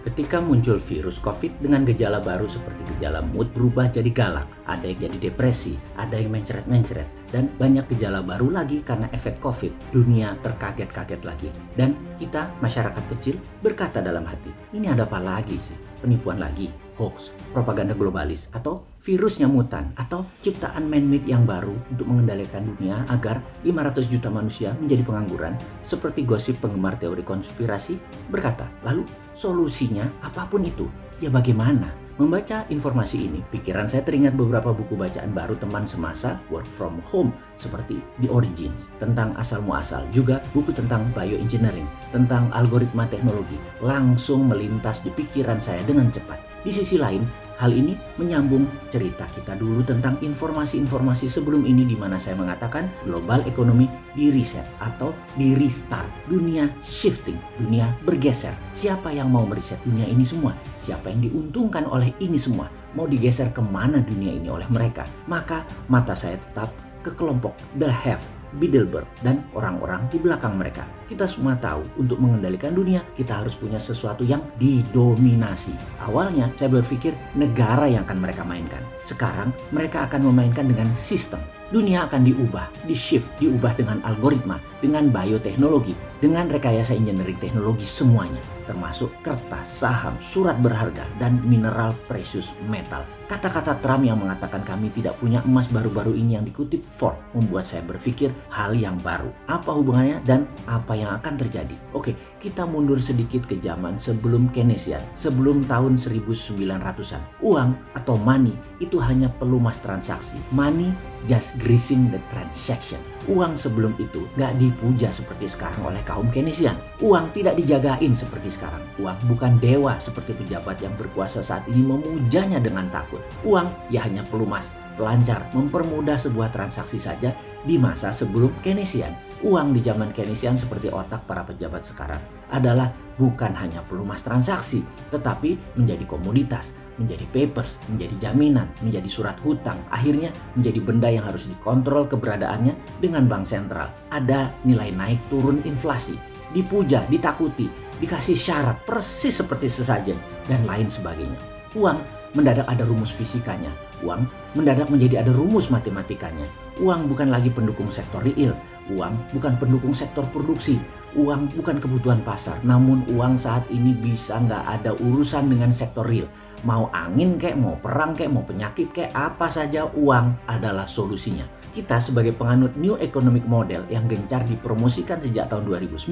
Ketika muncul virus COVID dengan gejala baru seperti gejala mood berubah jadi galak, ada yang jadi depresi, ada yang mencret-mencret, dan banyak gejala baru lagi karena efek COVID. Dunia terkaget-kaget lagi. Dan kita, masyarakat kecil, berkata dalam hati, ini ada apa lagi sih? Penipuan lagi, hoax, propaganda globalis, atau virusnya mutan, atau ciptaan man-made yang baru untuk mengendalikan dunia agar 500 juta manusia menjadi pengangguran, seperti gosip penggemar teori konspirasi berkata, lalu solusinya apa pun itu, ya bagaimana? Membaca informasi ini, pikiran saya teringat beberapa buku bacaan baru teman semasa work from home seperti The Origins, tentang asal muasal, juga buku tentang bioengineering, tentang algoritma teknologi, langsung melintas di pikiran saya dengan cepat. Di sisi lain, hal ini menyambung cerita kita dulu tentang informasi-informasi sebelum ini di mana saya mengatakan global ekonomi di reset atau di restart. Dunia shifting, dunia bergeser. Siapa yang mau mereset dunia ini semua? Siapa yang diuntungkan oleh ini semua? Mau digeser ke mana dunia ini oleh mereka? Maka mata saya tetap ke kelompok the have Bilderberg, dan orang-orang di belakang mereka. Kita semua tahu, untuk mengendalikan dunia, kita harus punya sesuatu yang didominasi. Awalnya, saya berpikir negara yang akan mereka mainkan. Sekarang, mereka akan memainkan dengan sistem. Dunia akan diubah, di-shift, diubah dengan algoritma, dengan bioteknologi, dengan rekayasa engineering teknologi semuanya, termasuk kertas, saham, surat berharga, dan mineral precious metal. Kata-kata Trump yang mengatakan kami tidak punya emas baru-baru ini yang dikutip Ford membuat saya berpikir hal yang baru. Apa hubungannya dan apa yang akan terjadi? Oke, kita mundur sedikit ke zaman sebelum Keynesian, sebelum tahun 1900-an. Uang atau money itu hanya pelumas transaksi. Money just greasing the transaction. Uang sebelum itu gak dipuja seperti sekarang oleh kaum Keynesian. Uang tidak dijagain seperti sekarang. Uang bukan dewa seperti pejabat yang berkuasa saat ini memujanya dengan takut. Uang ya hanya pelumas, pelancar, mempermudah sebuah transaksi saja di masa sebelum Keynesian. Uang di zaman Keynesian seperti otak para pejabat sekarang adalah bukan hanya pelumas transaksi, tetapi menjadi komoditas, menjadi papers, menjadi jaminan, menjadi surat hutang, akhirnya menjadi benda yang harus dikontrol keberadaannya dengan bank sentral. Ada nilai naik turun inflasi, dipuja, ditakuti, dikasih syarat persis seperti sesajen, dan lain sebagainya. Uang mendadak ada rumus fisikanya, uang mendadak menjadi ada rumus matematikanya. Uang bukan lagi pendukung sektor real, uang bukan pendukung sektor produksi, uang bukan kebutuhan pasar, namun uang saat ini bisa nggak ada urusan dengan sektor real. Mau angin kek, mau perang kek, mau penyakit kek, apa saja uang adalah solusinya. Kita sebagai penganut New Economic Model yang gencar dipromosikan sejak tahun 2009,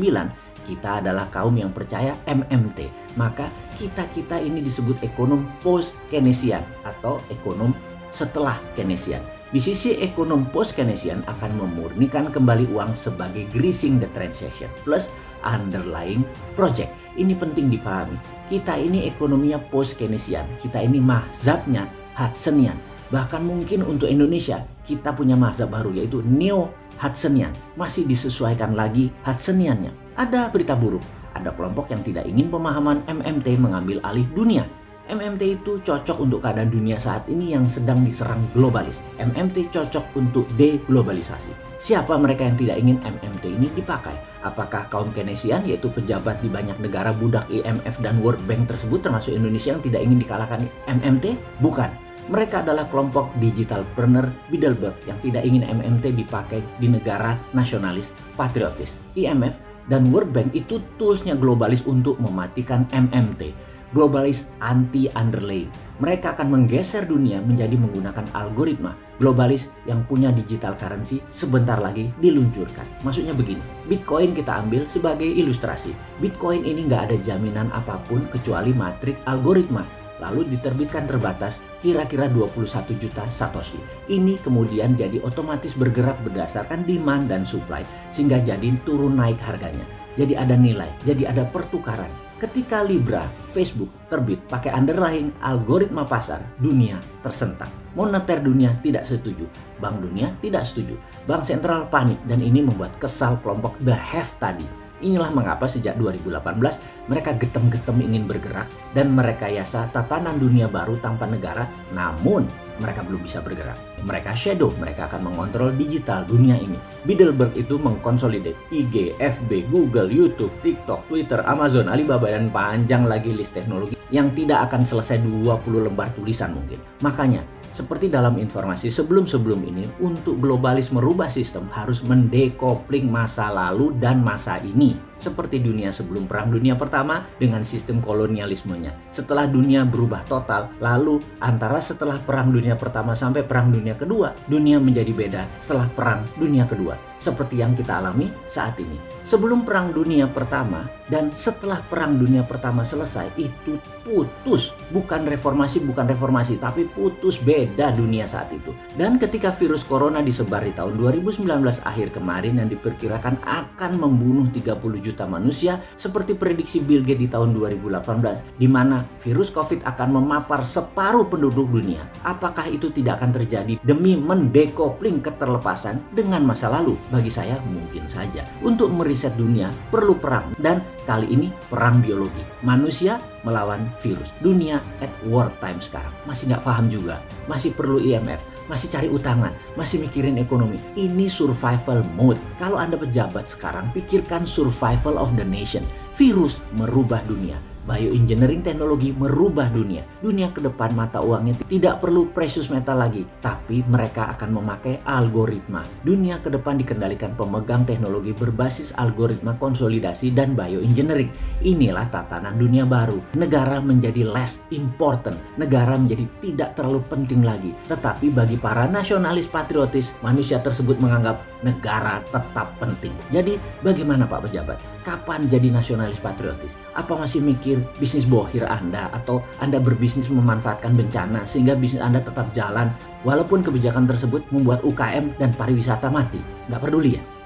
kita adalah kaum yang percaya MMT. Maka kita-kita ini disebut ekonom post-Keynesian atau ekonom setelah Keynesian. Di sisi ekonom post-Keynesian akan memurnikan kembali uang sebagai greasing the transaction plus underlying project. Ini penting dipahami. Kita ini ekonominya post-Keynesian. Kita ini mazhabnya Hudsonian. Bahkan mungkin untuk Indonesia kita punya mazhab baru yaitu Neo Hudsonian. Masih disesuaikan lagi Hudsoniannya. Ada berita buruk. Ada kelompok yang tidak ingin pemahaman MMT mengambil alih dunia MMT itu cocok untuk keadaan dunia saat ini yang sedang diserang globalis. MMT cocok untuk deglobalisasi. Siapa mereka yang tidak ingin MMT ini dipakai? Apakah kaum Keynesian yaitu pejabat di banyak negara budak IMF dan World Bank tersebut termasuk Indonesia yang tidak ingin dikalahkan MMT? Bukan. Mereka adalah kelompok digital digitalpreneur Bilderberg yang tidak ingin MMT dipakai di negara nasionalis patriotis. IMF dan World Bank itu toolsnya globalis untuk mematikan MMT globalis anti underlay. Mereka akan menggeser dunia menjadi menggunakan algoritma globalis yang punya digital currency sebentar lagi diluncurkan. Maksudnya begini, Bitcoin kita ambil sebagai ilustrasi. Bitcoin ini nggak ada jaminan apa pun kecuali matrik algoritma. Lalu diterbitkan terbatas kira-kira 21 juta Satoshi. Ini kemudian jadi otomatis bergerak berdasarkan demand dan supply sehingga jadi turun naik harganya. Jadi ada nilai, jadi ada pertukaran Ketika Libra, Facebook terbit pakai underlying algoritma pasar, dunia tersentak. Moneter dunia tidak setuju, Bank Dunia tidak setuju, Bank Sentral panik dan ini membuat kesal kelompok The Have tadi. Inilah mengapa sejak 2018 mereka getem-getem ingin bergerak dan merekayasa tatanan dunia baru tanpa negara namun mereka belum bisa bergerak. Mereka shadow, mereka akan mengontrol digital dunia ini. Bilderberg itu mengkonsolidate IG, FB, Google, YouTube, TikTok, Twitter, Amazon, Alibaba, dan panjang lagi list teknologi yang tidak akan selesai 20 lembar tulisan mungkin. Makanya, seperti dalam informasi sebelum-sebelum ini, untuk globalis merubah sistem harus mendekopling masa lalu dan masa ini. Seperti dunia sebelum Perang Dunia Pertama dengan sistem kolonialismenya. Setelah dunia berubah total, lalu antara setelah Perang Dunia Pertama sampai Perang Dunia Kedua, dunia menjadi beda setelah Perang Dunia Kedua. Seperti yang kita alami saat ini. Sebelum Perang Dunia Pertama dan setelah Perang Dunia Pertama selesai, itu putus. Bukan reformasi, bukan reformasi, tapi putus beda dunia saat itu. Dan ketika virus corona disebar di tahun 2019 akhir kemarin yang diperkirakan akan membunuh 30 juta manusia seperti prediksi Bill Gates di tahun 2018 di mana virus COVID akan memapar separuh penduduk dunia. Apakah itu tidak akan terjadi demi mendekopling keterlepasan dengan masa lalu? Bagi saya mungkin saja. Untuk meriset dunia perlu perang dan kali ini perang biologi. Manusia melawan virus. Dunia at war time sekarang. Masih nggak paham juga. Masih perlu IMF. Masih cari utangan. Masih mikirin ekonomi. Ini survival mode. Kalau Anda pejabat sekarang, pikirkan survival of the nation. Virus merubah dunia bioengineering teknologi merubah dunia. Dunia ke depan mata uangnya tidak perlu precious metal lagi, tapi mereka akan memakai algoritma. Dunia ke depan dikendalikan pemegang teknologi berbasis algoritma konsolidasi dan bioengineering. Inilah tatanan dunia baru. Negara menjadi less important. Negara menjadi tidak terlalu penting lagi. Tetapi bagi para nasionalis patriotis, manusia tersebut menganggap negara tetap penting. Jadi bagaimana Pak Pejabat? Kapan jadi nasionalis patriotis? Apa masih mikir bisnis bohir Anda atau Anda berbisnis memanfaatkan bencana sehingga bisnis Anda tetap jalan walaupun kebijakan tersebut membuat UKM dan pariwisata mati. Nggak peduli ya?